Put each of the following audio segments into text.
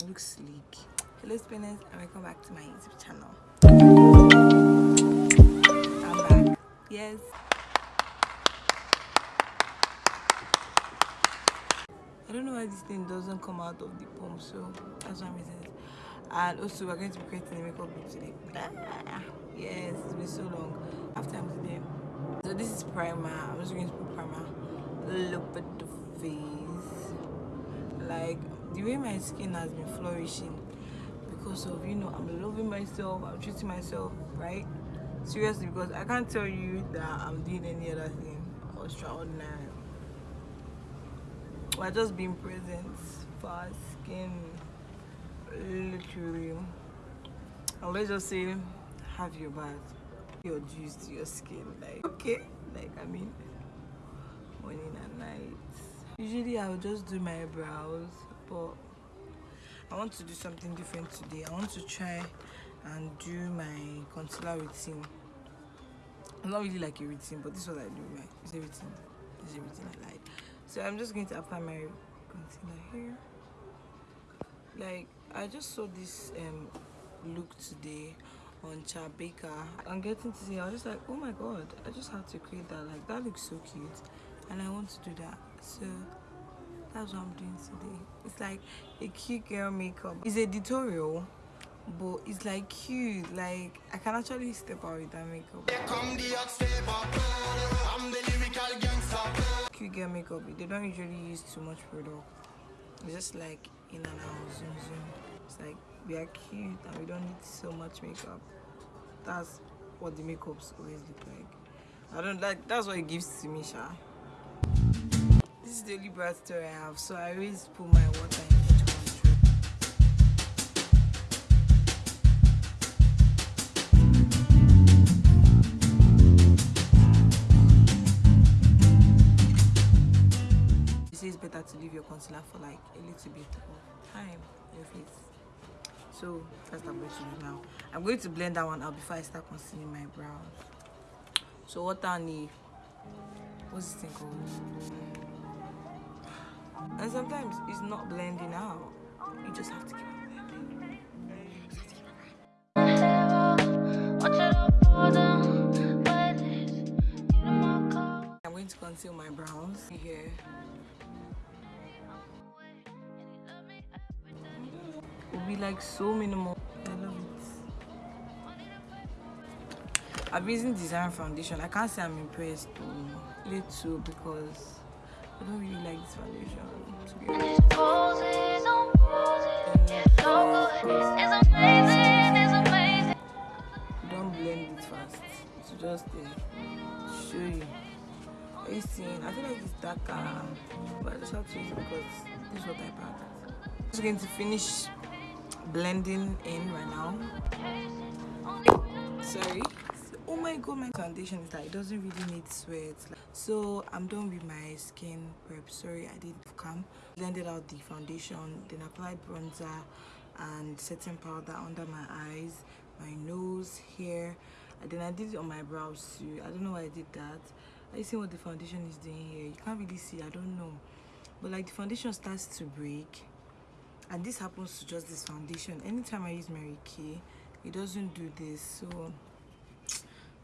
it looks sleek hello spinners and welcome back to my youtube channel. I'm back. Yes. I don't know why this thing doesn't come out of the pump so that's one reason and also we're going to be creating a makeup look today. Ah, yes it's been so long. After i'm today so this is primer. I'm just going to put primer look at the face. Like the way my skin has been flourishing because of you know i'm loving myself i'm treating myself right? Seriously because i can't tell you that i'm doing any other thing extraordinary. We're just being present for our skin literally. And let's just say have your bath your juice to your skin like okay? Like i mean morning and night. Usually i'll just do my brows but i want to do something different today. I want to try and do my concealer routine. I'm not really like a routine but this is what i do my it's a routine. It's a routine i like. So i'm just going to apply my concealer here. Like i just saw this um look today on Chabeka. I'm getting to see I was just like oh my god I just had to create that. Like that looks so cute and I want to do that. So that's what I'm doing today. It's like a cute girl makeup. It's a tutorial but it's like cute. Like I can actually step out with that makeup. Cute girl makeup they don't usually use too much product. It's just like in and out zoom zoom. It's like we are cute and we don't need so much makeup. That's what the makeups always look like. I don't like that's what it gives to me sha this is the only bright story i have so i always put my water in each control you say it's better to leave your concealer for like a little bit of time on your face. So that's what i'm going to do now. I'm going to blend that one out before i start concealing my brows. So what i need what's this thing called and sometimes it's not blending out. You just have to keep i'm going to conceal my brows here. It'll be like so minimal. I love it. I've using design foundation. I can't say i'm impressed though little because i don't really like this foundation to be honest. Don't blend it fast to just uh, show you. Are you seeing? I feel like it's darker but i just have to use it because this is what i packed just going to finish blending in right now. Sorry oh my god my foundation is that it doesn't really need sweat. So i'm done with my skin prep. Sorry i didn't come. Blended out the foundation then applied bronzer and setting powder under my eyes my nose hair. And then i did it on my brows too. I don't know why i did that. Are you seeing what the foundation is doing here? You can't really see. I don't know. But like the foundation starts to break. And this happens to just this foundation. Anytime i use mary kay it doesn't do this. So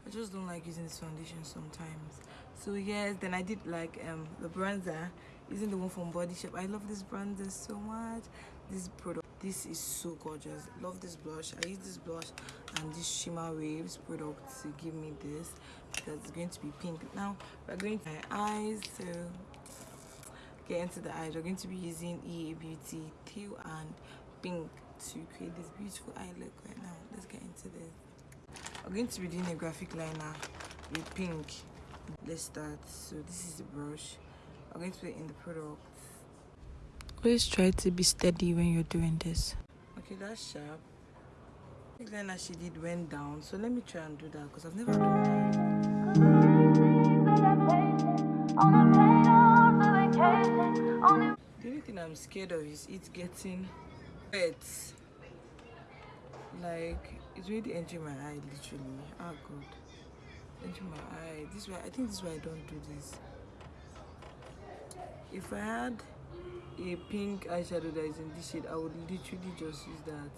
i just don't like using this foundation sometimes. So yes then i did like um the bronzer. Using the one from body shop. I love this bronzer so much. This product this is so gorgeous. Love this blush. I use this blush and this shimmer waves product to give me this because it's going to be pink. Now we're going to my eyes so get into the eyes. We're going to be using ea beauty teal and pink to create this beautiful eye look right now. Let's get into this we're going to be doing a graphic liner with pink. Let's start. So this is the brush. I'm going to put it in the product. Always try to be steady when you're doing this. Okay that's sharp. The liner she did went down so let me try and do that because i've never done that. The only thing i'm scared of is it getting wet. Like it's really entering my eye literally. Oh god. Entering my eye. This way i think this is why i don't do this. If i had a pink eyeshadow that is in this shade i would literally just use that.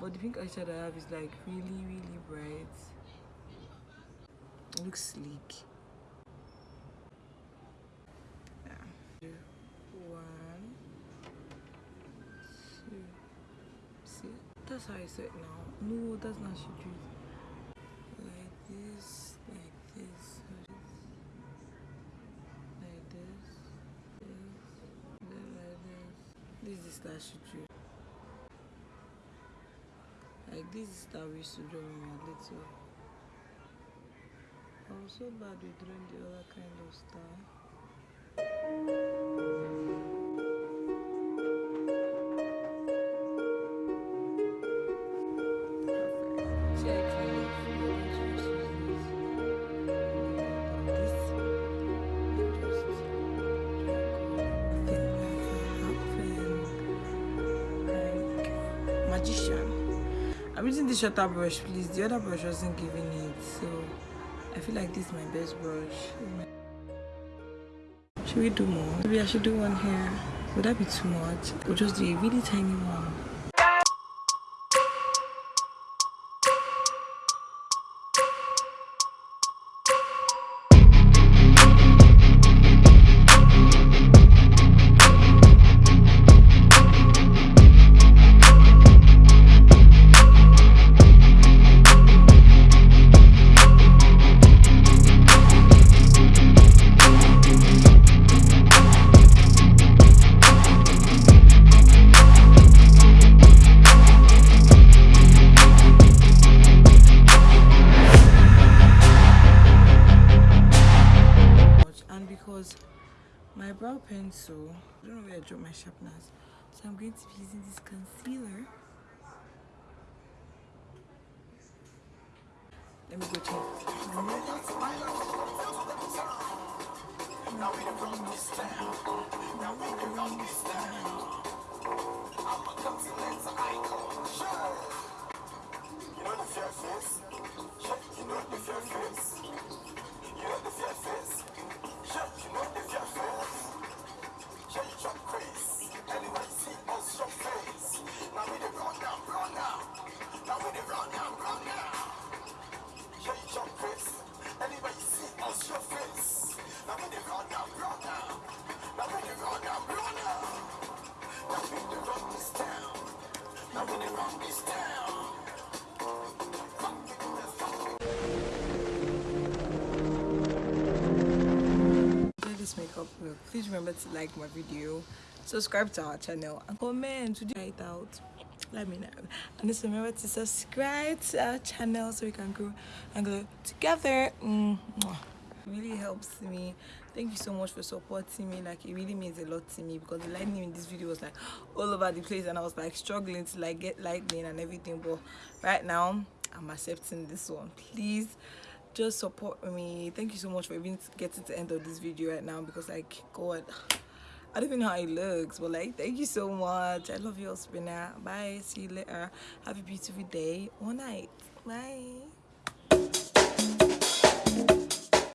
But the pink eyeshadow i have is like really really bright. It looks sleek. Yeah. one two see that's how i said now no that's not she drew like this like this like this this like this this is that she drew like this is that we used to draw when we were little I was so bad with drawing the other kind of style magician. I'm using the shorter brush, please. The other brush wasn't giving it, so I feel like this is my best brush. Should we do more? Maybe I should do one here. Would that be too much? Or just do a really tiny one? Pencil I don't know where I dropped my sharpeners. So I'm going to be using this concealer. Let me go check. Enjoy this makeup please remember to like my video subscribe to our channel and comment to try it out let me know. And just remember to subscribe to our channel so we can grow and grow together mm really helps me. Thank you so much for supporting me. Like it really means a lot to me because the lighting in this video was like all over the place and i was like struggling to like get lightning and everything. But right now i'm accepting this one. Please just support me. Thank you so much for even getting to the end of this video right now because like god i don't even know how it looks but like thank you so much. I love you all spinner bye. See you later. Have a beautiful day. Or night. Bye